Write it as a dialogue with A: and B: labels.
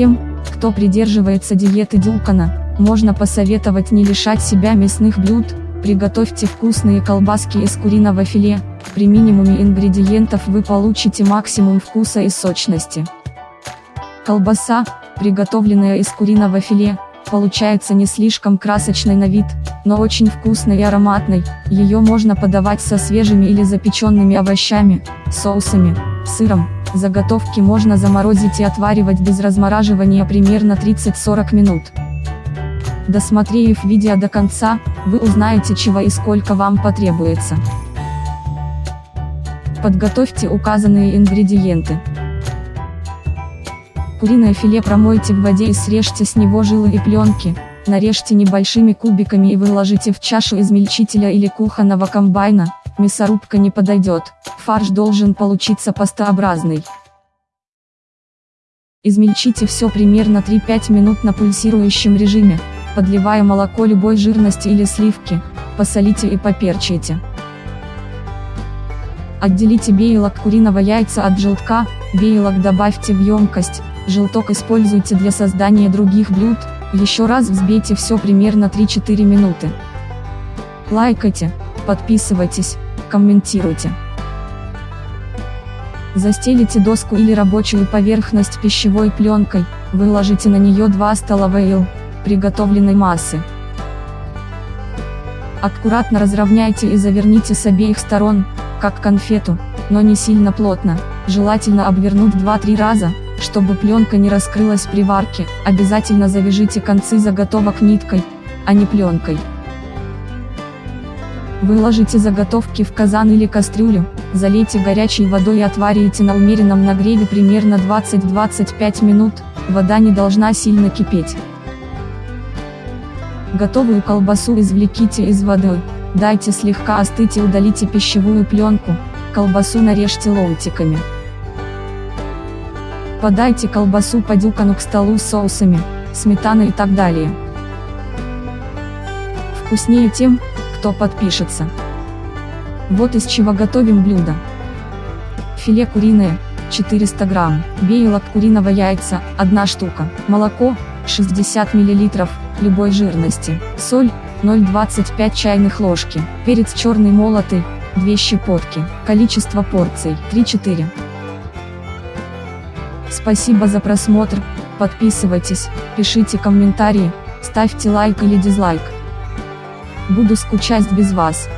A: Тем, кто придерживается диеты Дюкана, можно посоветовать не лишать себя мясных блюд, приготовьте вкусные колбаски из куриного филе, при минимуме ингредиентов вы получите максимум вкуса и сочности. Колбаса, приготовленная из куриного филе, получается не слишком красочной на вид, но очень вкусной и ароматной, ее можно подавать со свежими или запеченными овощами, соусами, сыром, заготовки можно заморозить и отваривать без размораживания примерно 30-40 минут. Досмотрев видео до конца, вы узнаете чего и сколько вам потребуется. Подготовьте указанные ингредиенты. Куриное филе промойте в воде и срежьте с него жилы и пленки, нарежьте небольшими кубиками и выложите в чашу измельчителя или кухонного комбайна, мясорубка не подойдет, фарш должен получиться пастообразный. Измельчите все примерно 3-5 минут на пульсирующем режиме, подливая молоко любой жирности или сливки, посолите и поперчите. Отделите бейлок куриного яйца от желтка, бейлок добавьте в емкость, желток используйте для создания других блюд, еще раз взбейте все примерно 3-4 минуты. Лайкайте, подписывайтесь, комментируйте. Застелите доску или рабочую поверхность пищевой пленкой, выложите на нее 2 столовые ил, приготовленной массы. Аккуратно разровняйте и заверните с обеих сторон, как конфету, но не сильно плотно, желательно обвернуть 2-3 раза, чтобы пленка не раскрылась при варке, обязательно завяжите концы заготовок ниткой, а не пленкой. Выложите заготовки в казан или кастрюлю, залейте горячей водой и отварите на умеренном нагреве примерно 20-25 минут, вода не должна сильно кипеть. Готовую колбасу извлеките из воды, дайте слегка остыть и удалите пищевую пленку, колбасу нарежьте ломтиками. Подайте колбасу по дюкану к столу с соусами, сметаной и так далее. Вкуснее тем, кто подпишется. Вот из чего готовим блюдо. Филе куриное, 400 грамм, бейлок куриного яйца, 1 штука, молоко, 60 мл, любой жирности, соль, 0,25 чайных ложки, перец черный молотый, 2 щепотки, количество порций, 3-4. Спасибо за просмотр, подписывайтесь, пишите комментарии, ставьте лайк или дизлайк. Буду скучать без вас.